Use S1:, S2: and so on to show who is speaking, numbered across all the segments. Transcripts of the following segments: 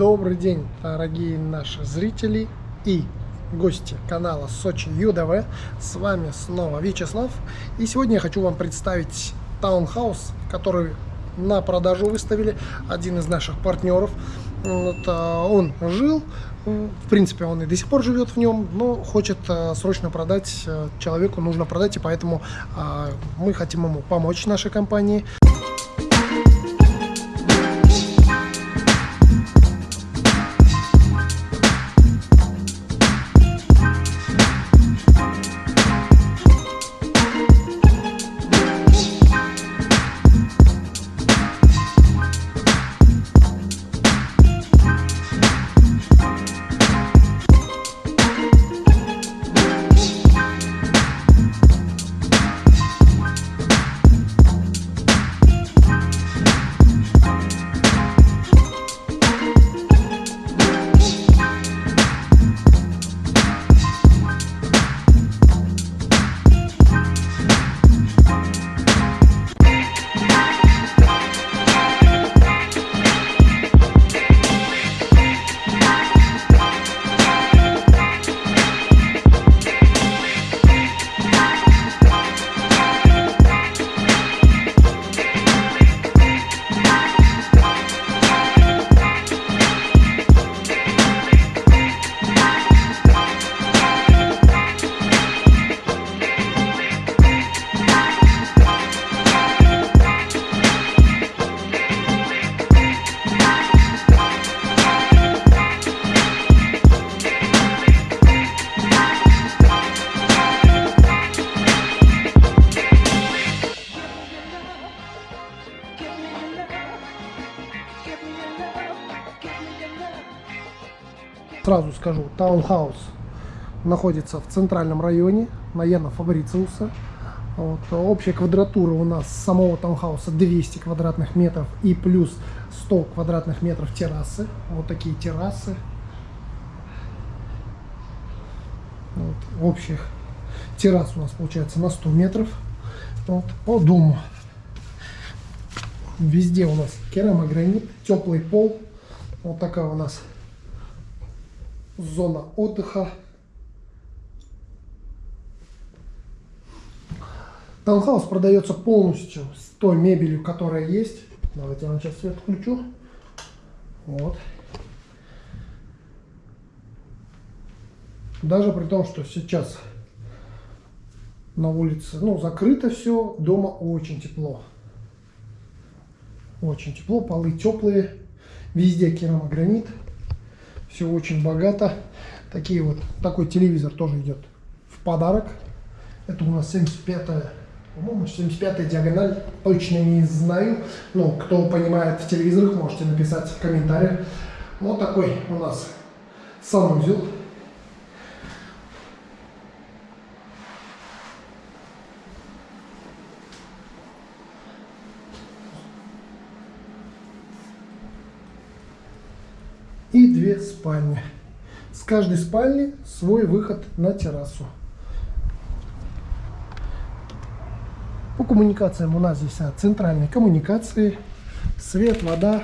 S1: Добрый день, дорогие наши зрители и гости канала Сочи ЮДВ. С вами снова Вячеслав. И сегодня я хочу вам представить таунхаус, который на продажу выставили один из наших партнеров. Вот, а, он жил, в принципе, он и до сих пор живет в нем, но хочет а, срочно продать, а, человеку нужно продать, и поэтому мы хотим ему помочь нашей компании. Сразу скажу, таунхаус находится в центральном районе, на Яна Фабрициуса. Вот. Общая квадратура у нас самого таунхауса 200 квадратных метров и плюс 100 квадратных метров террасы. Вот такие террасы. Вот. Общих террас у нас получается на 100 метров. Вот. По дому. Везде у нас керамогранит, теплый пол. Вот такая у нас зона отдыха. Таунхаус продается полностью с той мебелью, которая есть. Давайте я вам сейчас свет включу. Вот. Даже при том, что сейчас на улице, ну, закрыто все, дома очень тепло. Очень тепло, полы теплые, везде керамогранит все очень богато. Такие вот, такой телевизор тоже идет в подарок. Это у нас 75-я, по-моему, 75-я диагональ, точно не знаю. Но кто понимает в телевизорах, можете написать в комментариях. Вот такой у нас санузел. И две спальни. С каждой спальни свой выход на террасу. По коммуникациям у нас здесь а, центральные коммуникации, свет, вода,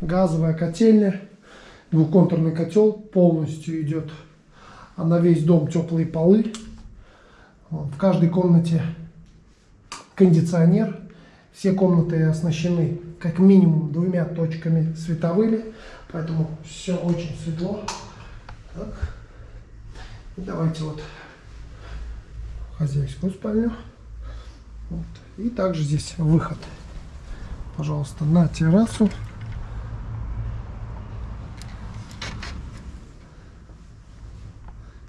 S1: газовая котельня, двухконтурный котел полностью идет а на весь дом теплые полы. В каждой комнате кондиционер. Все комнаты оснащены как минимум двумя точками световыми. Поэтому все очень светло. Так. И давайте вот хозяйскую спальню. Вот. И также здесь выход, пожалуйста, на террасу.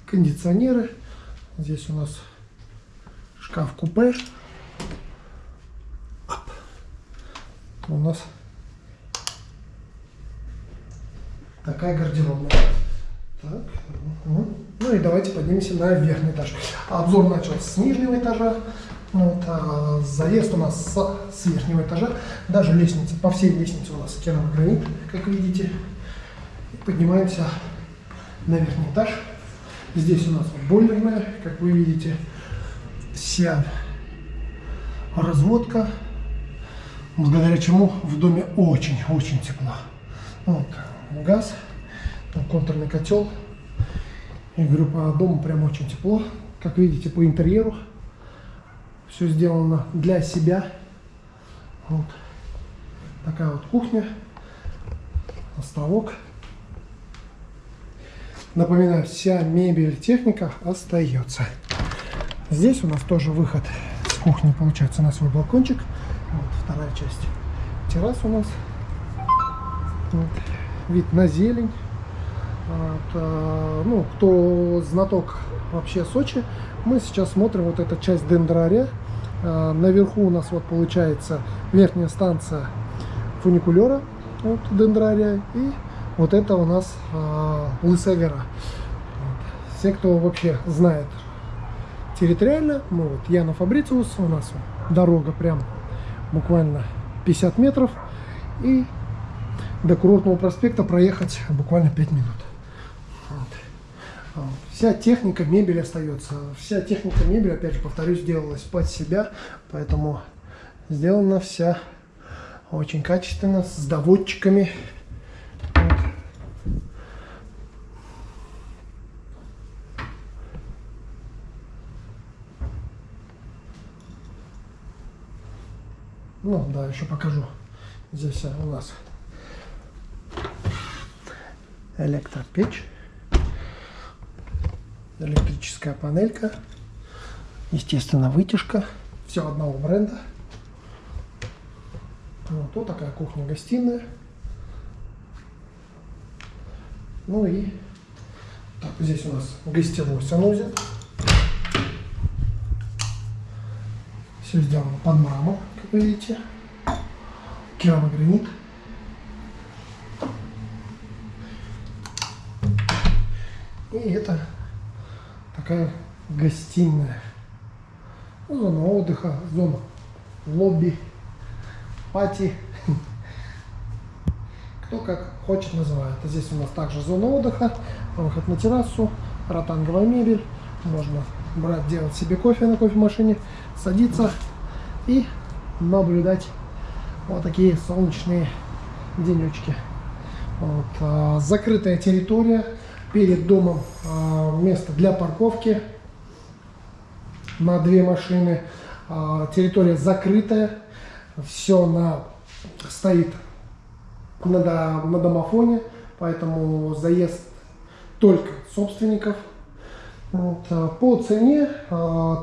S1: Кондиционеры. Здесь у нас шкаф-купе. У нас Такая гардеробная. Так. Угу. Ну и давайте поднимемся на верхний этаж. Обзор начался с нижнего этажа. Вот, а заезд у нас с, с верхнего этажа. Даже лестница, по всей лестнице у нас керамогранит, как видите. И поднимаемся на верхний этаж. Здесь у нас бойлерная, как вы видите, вся разводка, благодаря чему в доме очень-очень тепло. Вот, газ, контурный котел. Я говорю, по дому прям очень тепло. Как видите, по интерьеру все сделано для себя. Вот. Такая вот кухня, островок. Напоминаю, вся мебель, техника остается. Здесь у нас тоже выход с кухни, получается, на свой балкончик. Вот вторая часть. Террас у нас. Вот. Вид на зелень. Вот, а, ну, кто знаток вообще Сочи, мы сейчас смотрим вот эта часть дендрария. А, наверху у нас вот получается верхняя станция фуникулера вот, дендрария. И вот это у нас а, Лысая гора. Вот. Все, кто вообще знает территориально, мы вот Яна Фабрициус, у нас дорога прям буквально 50 метров. И до курортного проспекта проехать буквально 5 минут. Вот. Вся техника, мебель остается. Вся техника мебели, опять же, повторюсь, сделалась под себя. Поэтому сделана вся очень качественно, с доводчиками. Ну, да, еще покажу. Здесь у нас электропечь, электрическая панелька, естественно, вытяжка, все одного бренда. Вот, вот такая кухня-гостиная. Ну и так, здесь у нас гостевой санузел. Все сделано под мрамор, как вы видите. Керамогранит. И это такая гостиная. Зона отдыха, зона лобби, пати. Кто как хочет называет. А здесь у нас также зона отдыха, выход на террасу, ротанговая мебель. Можно брать, делать себе кофе на кофемашине, садиться и наблюдать вот такие солнечные денечки. Вот, а, закрытая территория, перед домом а, место для парковки на две машины. А, территория закрытая, все на, стоит на, на домофоне, поэтому заезд только собственников. Вот, а, по цене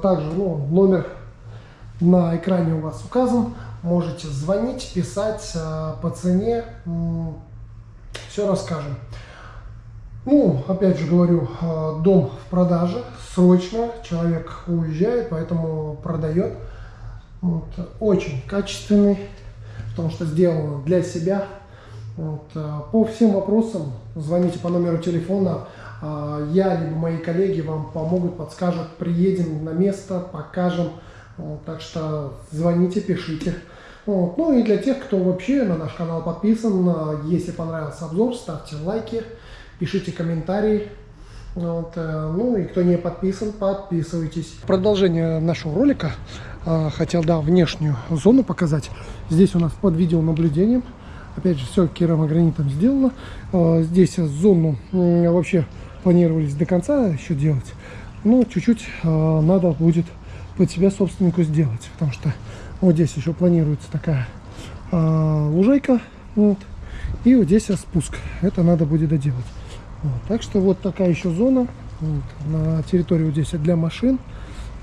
S1: также ну, номер на экране у вас указан. Можете звонить, писать по цене. Все расскажем. Ну, опять же говорю, дом в продаже, срочно, человек уезжает, поэтому продает. Вот, очень качественный, потому что сделано для себя. Вот, по всем вопросам звоните по номеру телефона. А, я либо мои коллеги вам помогут, подскажут, приедем на место, покажем. Вот, так что звоните, пишите. Вот. Ну и для тех, кто вообще на наш канал подписан, если понравился обзор, ставьте лайки пишите комментарии. Вот, э, ну и кто не подписан, подписывайтесь. Продолжение нашего ролика. Э, хотел, да, внешнюю зону показать. Здесь у нас под видеонаблюдением. Опять же, все керамогранитом сделано. Э, здесь зону вообще планировались до конца еще делать. Но чуть-чуть надо будет под себя собственнику сделать. Потому что вот здесь еще планируется такая лужайка. Вот, и вот здесь спуск. Это надо будет доделать. Вот, так что вот такая еще зона. Вот, на территории вот здесь для машин.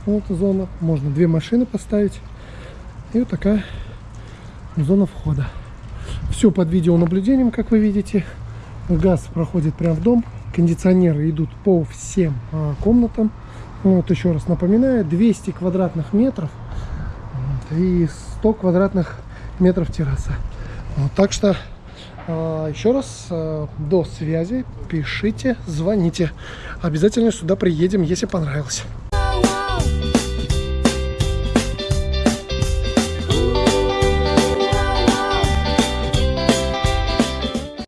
S1: Вот зона. Можно две машины поставить. И вот такая зона входа. Все под видеонаблюдением, как вы видите. Газ проходит прямо в дом. Кондиционеры идут по всем а, комнатам. Вот еще раз напоминаю, 200 квадратных метров и 100 квадратных метров терраса. Вот, так что а, еще раз, а, до связи, пишите, звоните. Обязательно сюда приедем, если понравилось.